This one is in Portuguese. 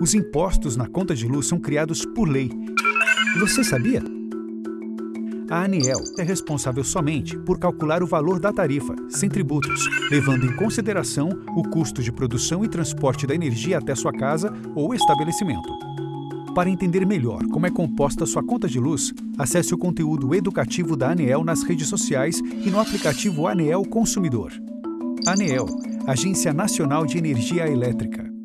Os impostos na conta de luz são criados por lei. Você sabia? A ANEEL é responsável somente por calcular o valor da tarifa, sem tributos, levando em consideração o custo de produção e transporte da energia até sua casa ou estabelecimento. Para entender melhor como é composta sua conta de luz, acesse o conteúdo educativo da ANEEL nas redes sociais e no aplicativo ANEEL Consumidor. ANEEL, Agência Nacional de Energia Elétrica.